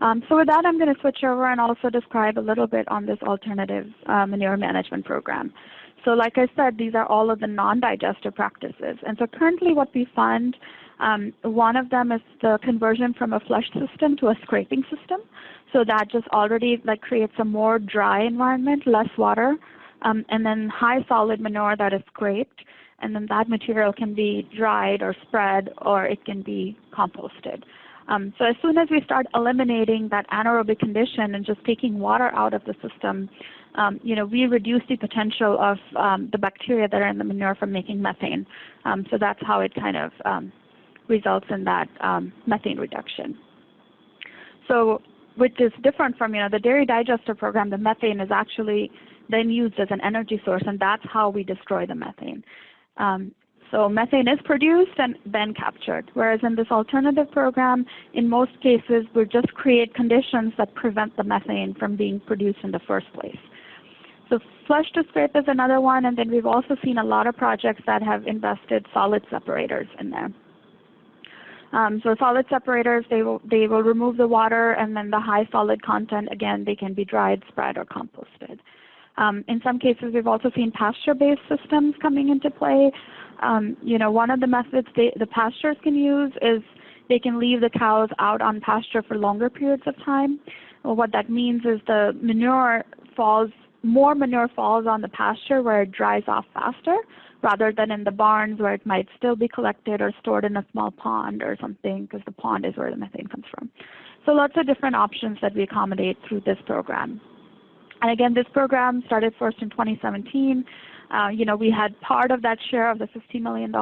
Um, so with that, I'm going to switch over and also describe a little bit on this alternative uh, manure management program. So like I said, these are all of the non-digester practices. And so currently what we fund, um, one of them is the conversion from a flush system to a scraping system. So that just already like creates a more dry environment, less water, um, and then high solid manure that is scraped. And then that material can be dried or spread or it can be composted. Um, so as soon as we start eliminating that anaerobic condition and just taking water out of the system, um, you know, we reduce the potential of um, the bacteria that are in the manure from making methane. Um, so that's how it kind of um, results in that um, methane reduction. So which is different from, you know, the dairy digester program, the methane is actually then used as an energy source, and that's how we destroy the methane. Um, so methane is produced and then captured, whereas in this alternative program, in most cases, we just create conditions that prevent the methane from being produced in the first place. So flush to scrape is another one, and then we've also seen a lot of projects that have invested solid separators in there. Um, so solid separators, they will, they will remove the water, and then the high solid content, again, they can be dried, spread, or composted. Um, in some cases, we've also seen pasture-based systems coming into play. Um, you know, one of the methods they, the pastures can use is they can leave the cows out on pasture for longer periods of time. Well, what that means is the manure falls, more manure falls on the pasture where it dries off faster rather than in the barns where it might still be collected or stored in a small pond or something because the pond is where the methane comes from. So lots of different options that we accommodate through this program. And again, this program started first in 2017. Uh, you know, we had part of that share of the $50 million,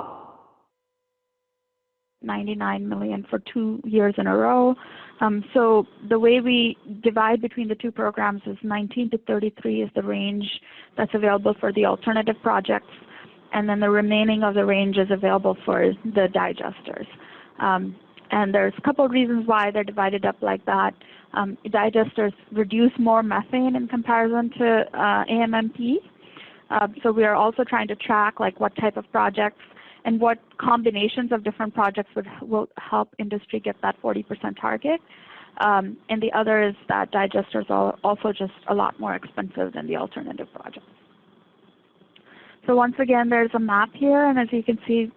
99 million for two years in a row. Um, so the way we divide between the two programs is 19 to 33 is the range that's available for the alternative projects, and then the remaining of the range is available for the digesters. Um, and there's a couple of reasons why they're divided up like that. Um, digesters reduce more methane in comparison to uh, AMMP. Uh, so we are also trying to track like what type of projects and what combinations of different projects would will help industry get that 40% target. Um, and the other is that digesters are also just a lot more expensive than the alternative projects. So once again, there's a map here, and as you can see,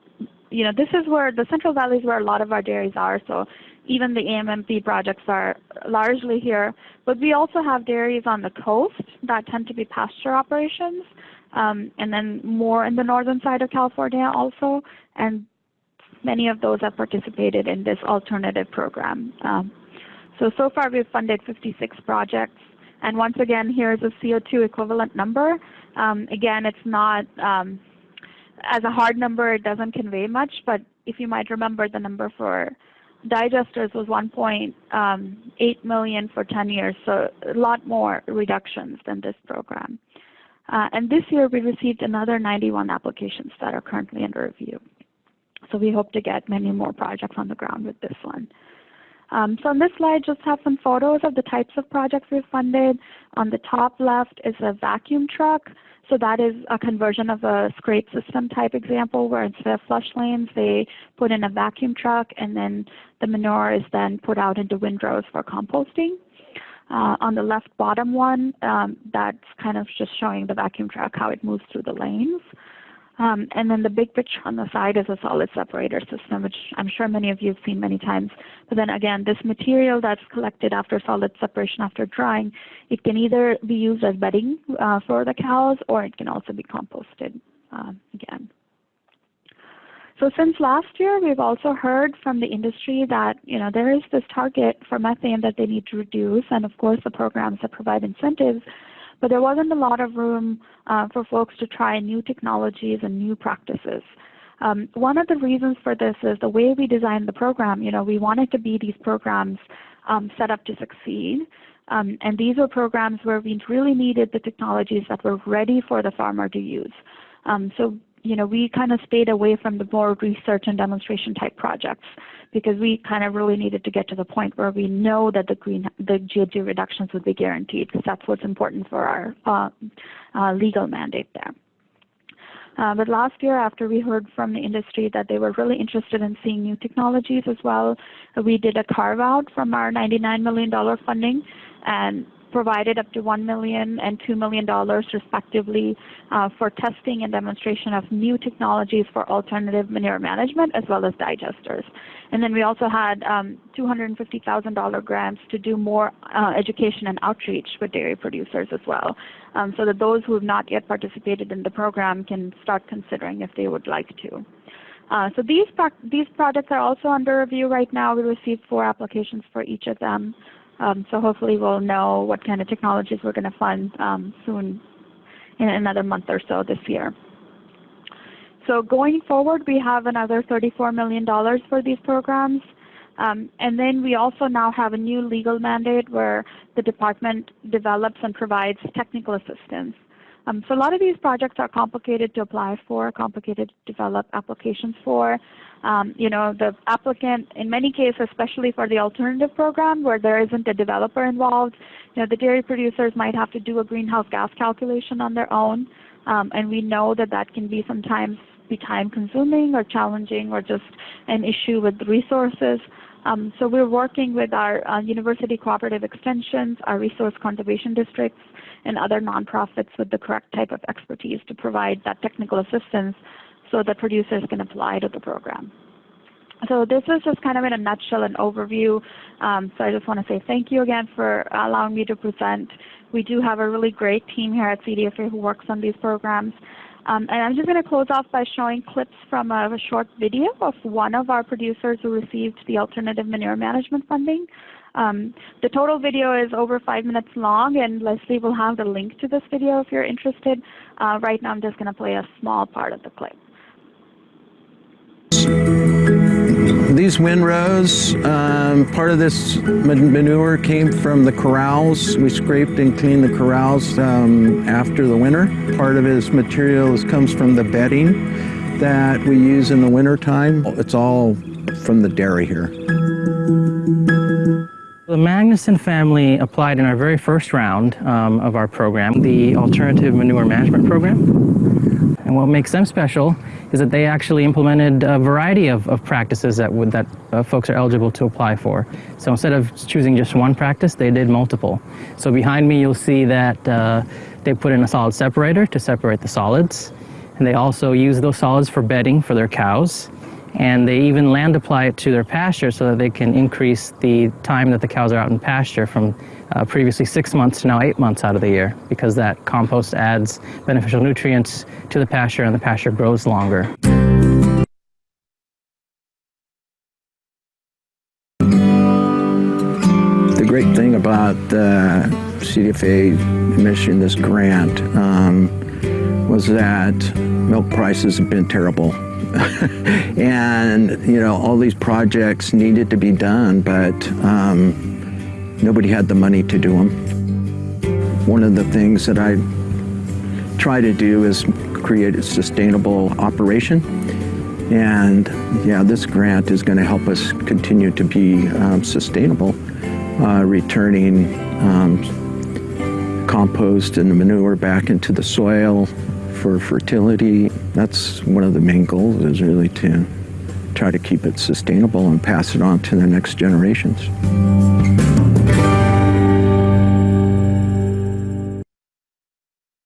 you know, this is where the Central Valley is where a lot of our dairies are. So even the AMMP projects are largely here. But we also have dairies on the coast that tend to be pasture operations, um, and then more in the northern side of California also. And many of those have participated in this alternative program. Um, so, so far we've funded 56 projects. And once again, here's a CO2 equivalent number. Um, again, it's not, um, as a hard number, it doesn't convey much, but if you might remember the number for digesters was 1.8 um, for 10 years, so a lot more reductions than this program. Uh, and this year we received another 91 applications that are currently under review. So we hope to get many more projects on the ground with this one. Um, so on this slide, just have some photos of the types of projects we've funded. On the top left is a vacuum truck. So that is a conversion of a scrape system type example where instead of flush lanes, they put in a vacuum truck and then the manure is then put out into windrows for composting. Uh, on the left bottom one, um, that's kind of just showing the vacuum truck, how it moves through the lanes. Um, and then the big picture on the side is a solid separator system, which I'm sure many of you have seen many times. But then again, this material that's collected after solid separation after drying, it can either be used as bedding uh, for the cows or it can also be composted uh, again. So since last year, we've also heard from the industry that you know there is this target for methane that they need to reduce, and of course the programs that provide incentives but there wasn't a lot of room uh, for folks to try new technologies and new practices. Um, one of the reasons for this is the way we designed the program. You know, we wanted to be these programs um, set up to succeed. Um, and these were programs where we really needed the technologies that were ready for the farmer to use. Um, so, you know, we kind of stayed away from the more research and demonstration type projects because we kind of really needed to get to the point where we know that the green the GHG reductions would be guaranteed because that's what's important for our uh, uh, legal mandate there. Uh, but last year, after we heard from the industry that they were really interested in seeing new technologies as well, we did a carve out from our $99 million funding and provided up to $1 million and $2 million respectively uh, for testing and demonstration of new technologies for alternative manure management as well as digesters. And then we also had um, $250,000 grants to do more uh, education and outreach with dairy producers as well, um, so that those who have not yet participated in the program can start considering if they would like to. Uh, so these, pro these projects are also under review right now. We received four applications for each of them. Um, so hopefully we'll know what kind of technologies we're going to fund um, soon in another month or so this year. So going forward, we have another $34 million for these programs. Um, and then we also now have a new legal mandate where the department develops and provides technical assistance. Um, so a lot of these projects are complicated to apply for, complicated to develop applications for. Um, you know, the applicant, in many cases, especially for the alternative program where there isn't a developer involved, you know, the dairy producers might have to do a greenhouse gas calculation on their own. Um, and we know that that can be sometimes be time consuming or challenging or just an issue with resources. Um, so we're working with our uh, university cooperative extensions, our resource conservation districts, and other nonprofits with the correct type of expertise to provide that technical assistance so that producers can apply to the program. So this is just kind of in a nutshell an overview. Um, so I just want to say thank you again for allowing me to present. We do have a really great team here at CDFA who works on these programs. Um, and I'm just going to close off by showing clips from a, a, short video of one of our producers who received the alternative manure management funding. Um, the total video is over five minutes long, and Leslie will have the link to this video if you're interested. Uh, right now I'm just going to play a small part of the clip. These windrows, um, part of this manure came from the corrals. We scraped and cleaned the corrals um, after the winter. Part of this material comes from the bedding that we use in the winter time. It's all from the dairy here. The Magnuson family applied in our very first round um, of our program, the Alternative Manure Management Program. And what makes them special is that they actually implemented a variety of, of practices that, would, that uh, folks are eligible to apply for. So instead of choosing just one practice, they did multiple. So behind me you'll see that uh, they put in a solid separator to separate the solids. And they also use those solids for bedding for their cows. And they even land apply it to their pasture so that they can increase the time that the cows are out in pasture from uh, previously six months to now eight months out of the year because that compost adds beneficial nutrients to the pasture and the pasture grows longer. The great thing about the CDFA mission, this grant um, was that milk prices have been terrible. And, you know, all these projects needed to be done, but um, Nobody had the money to do them. One of the things that I try to do is create a sustainable operation. And yeah, this grant is going to help us continue to be um, sustainable, uh, returning um, compost and the manure back into the soil for fertility. That's one of the main goals is really to try to keep it sustainable and pass it on to the next generations.